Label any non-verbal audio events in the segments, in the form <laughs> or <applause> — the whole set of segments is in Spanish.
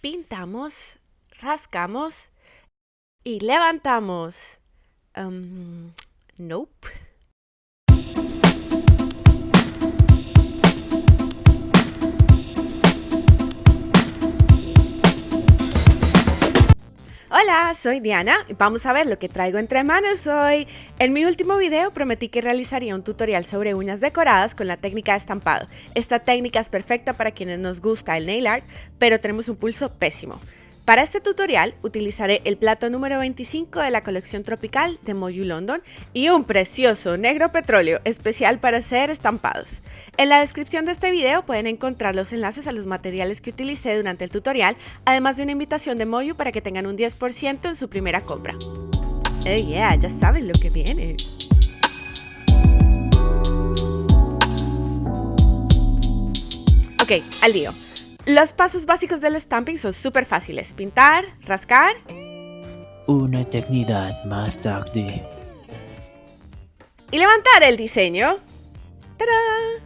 pintamos, rascamos y levantamos. Um, nope. Hola, soy Diana y vamos a ver lo que traigo entre manos hoy. En mi último video prometí que realizaría un tutorial sobre uñas decoradas con la técnica de estampado. Esta técnica es perfecta para quienes nos gusta el nail art, pero tenemos un pulso pésimo. Para este tutorial utilizaré el plato número 25 de la colección tropical de Moyu London y un precioso negro petróleo especial para hacer estampados. En la descripción de este video pueden encontrar los enlaces a los materiales que utilicé durante el tutorial, además de una invitación de Moyu para que tengan un 10% en su primera compra. Oh yeah, ya saben lo que viene. Ok, al lío. Los pasos básicos del stamping son súper fáciles. Pintar, rascar. Una eternidad más tarde. Y levantar el diseño. ¡Tarán!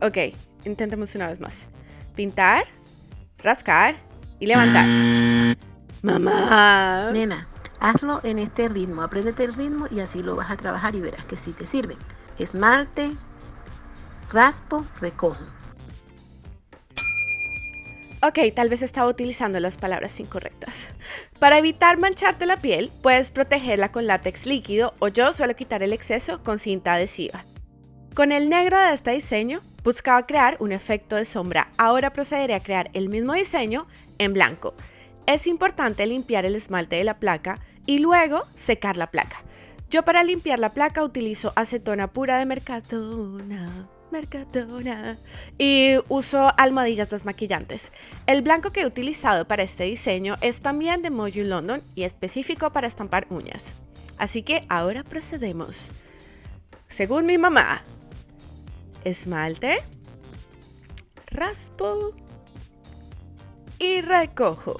Ok, intentemos una vez más. Pintar, rascar y levantar. Mamá. Nena, hazlo en este ritmo. Apréndete el ritmo y así lo vas a trabajar y verás que sí te sirve. Esmalte, raspo, recojo. Ok, tal vez estaba utilizando las palabras incorrectas. Para evitar mancharte la piel, puedes protegerla con látex líquido o yo suelo quitar el exceso con cinta adhesiva. Con el negro de este diseño, buscaba crear un efecto de sombra. Ahora procederé a crear el mismo diseño en blanco. Es importante limpiar el esmalte de la placa y luego secar la placa. Yo para limpiar la placa utilizo acetona pura de Mercadona. Mercadona. Y uso almohadillas desmaquillantes. El blanco que he utilizado para este diseño es también de Moju London y específico para estampar uñas. Así que ahora procedemos. Según mi mamá, esmalte, raspo y recojo.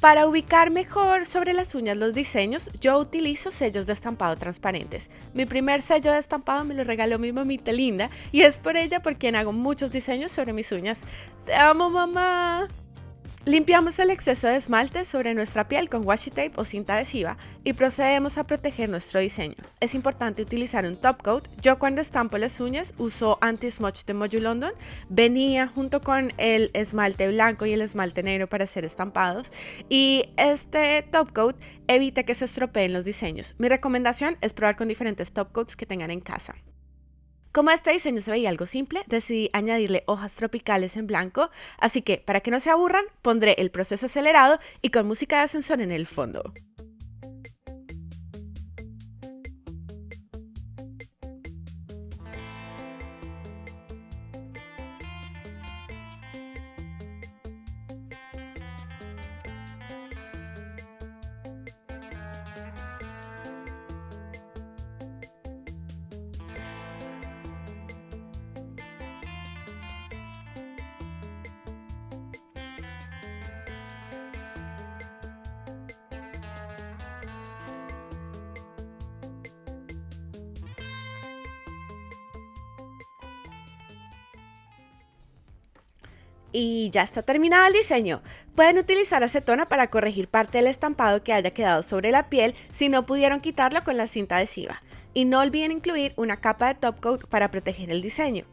Para ubicar mejor sobre las uñas los diseños, yo utilizo sellos de estampado transparentes. Mi primer sello de estampado me lo regaló mi mamita linda y es por ella por quien hago muchos diseños sobre mis uñas. ¡Te amo, mamá! Limpiamos el exceso de esmalte sobre nuestra piel con washi tape o cinta adhesiva y procedemos a proteger nuestro diseño. Es importante utilizar un top coat. Yo cuando estampo las uñas uso anti-smudge de Moju London. Venía junto con el esmalte blanco y el esmalte negro para hacer estampados y este top coat evita que se estropeen los diseños. Mi recomendación es probar con diferentes top coats que tengan en casa. Como este diseño se veía algo simple, decidí añadirle hojas tropicales en blanco, así que para que no se aburran, pondré el proceso acelerado y con música de ascensor en el fondo. Y ya está terminado el diseño. Pueden utilizar acetona para corregir parte del estampado que haya quedado sobre la piel si no pudieron quitarlo con la cinta adhesiva. Y no olviden incluir una capa de top coat para proteger el diseño.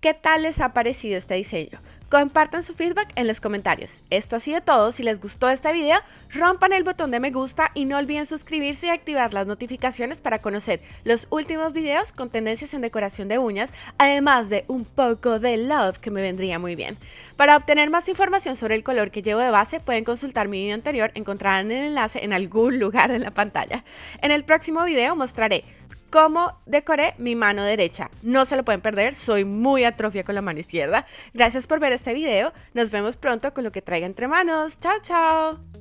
¿Qué tal les ha parecido este diseño? Compartan su feedback en los comentarios. Esto ha sido todo. Si les gustó este video, rompan el botón de me gusta y no olviden suscribirse y activar las notificaciones para conocer los últimos videos con tendencias en decoración de uñas, además de un poco de love que me vendría muy bien. Para obtener más información sobre el color que llevo de base, pueden consultar mi video anterior, encontrarán el enlace en algún <laughs> lugar en la pantalla. En el próximo video mostraré cómo decoré mi mano derecha. No se lo pueden perder, soy muy atrofia con la mano izquierda. Gracias por ver este video, nos vemos pronto con lo que traiga entre manos. Chao, chao.